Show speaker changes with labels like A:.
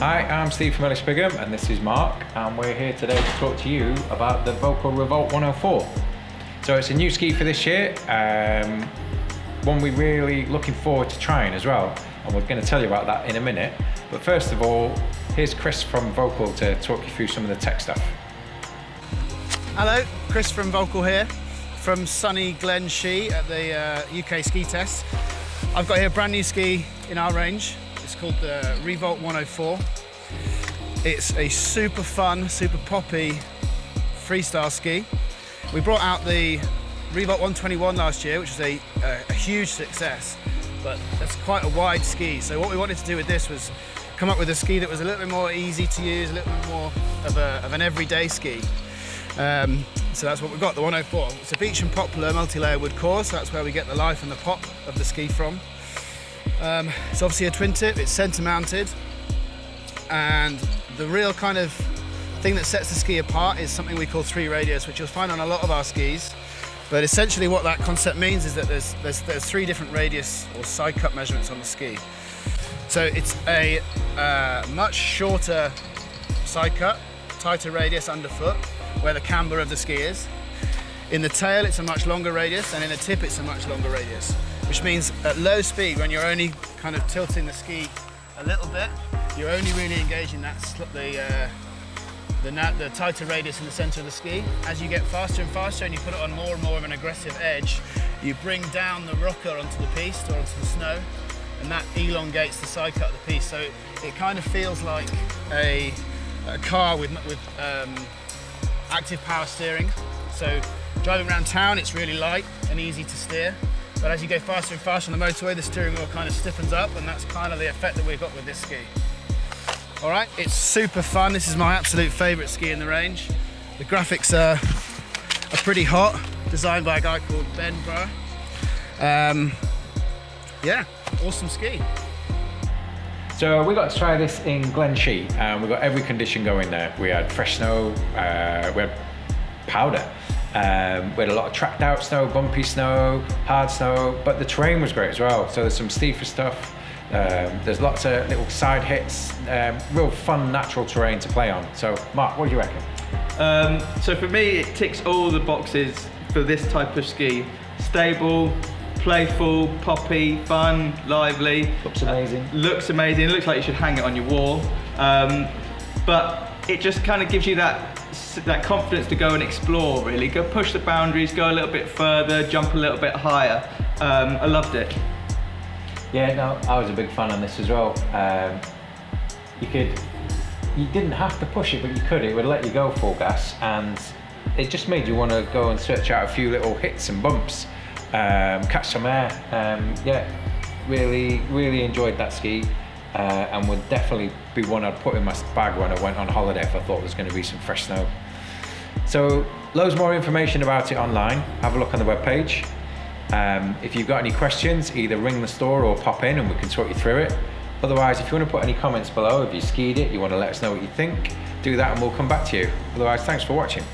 A: Hi, I'm Steve from Ellis Brigham and this is Mark and we're here today to talk to you about the Völkl Revolt 104. So it's a new ski for this year, um, one we're really looking forward to trying as well and we're going to tell you about that in a minute. But first of all, here's Chris from Völkl to talk you through some of the tech stuff.
B: Hello, Chris from Völkl here from sunny Glen Shee at the uh, UK ski test. I've got here a brand new ski in our range it's called the Revolt 104. It's a super fun, super poppy freestyle ski. We brought out the Revolt 121 last year, which was a, a, a huge success, but that's quite a wide ski. So what we wanted to do with this was come up with a ski that was a little bit more easy to use, a little bit more of, a, of an everyday ski. Um, so that's what we've got, the 104. It's a beech and poplar multi-layer wood core, so that's where we get the life and the pop of the ski from. Um, it's obviously a twin tip, it's center mounted, and the real kind of thing that sets the ski apart is something we call three radius, which you'll find on a lot of our skis. But essentially what that concept means is that there's, there's, there's three different radius or side cut measurements on the ski. So it's a uh, much shorter side cut, tighter radius underfoot, where the camber of the ski is. In the tail, it's a much longer radius, and in the tip, it's a much longer radius which means at low speed, when you're only kind of tilting the ski a little bit, you're only really engaging that the, uh, the, the tighter radius in the center of the ski. As you get faster and faster and you put it on more and more of an aggressive edge, you bring down the rocker onto the piece or onto the snow, and that elongates the side cut of the piece. So it kind of feels like a, a car with, with um, active power steering. So driving around town, it's really light and easy to steer. But as you go faster and faster on the motorway, the steering wheel kind of stiffens up and that's kind of the effect that we've got with this ski. All right, it's super fun. This is my absolute favorite ski in the range. The graphics are, are pretty hot, designed by a guy called Ben Burr. Um, yeah, awesome ski.
A: So we got to try this in Glen Shee and we got every condition going there. We had fresh snow, uh, we had powder, um, we had a lot of tracked out snow, bumpy snow, hard snow, but the terrain was great as well. So there's some steeper stuff. Um, there's lots of little side hits, um, real fun natural terrain to play on. So Mark, what do you reckon?
C: Um, so for me, it ticks all the boxes for this type of ski. Stable, playful, poppy, fun, lively.
A: Looks amazing.
C: Uh, looks amazing. It looks like you should hang it on your wall. Um, but it just kind of gives you that that confidence to go and explore really. Go push the boundaries go a little bit further jump a little bit higher. Um, I loved it.
A: Yeah no I was a big fan on this as well. Um, you could you didn't have to push it but you could. It would let you go full gas and it just made you want to go and search out a few little hits and bumps um, catch some air. Um, yeah really really enjoyed that ski uh, and would definitely be one I'd put in my bag when I went on holiday if I thought there was going to be some fresh snow. So loads more information about it online. Have a look on the webpage. Um, if you've got any questions, either ring the store or pop in and we can talk you through it. Otherwise, if you want to put any comments below, if you skied it, you want to let us know what you think, do that and we'll come back to you. Otherwise, thanks for watching.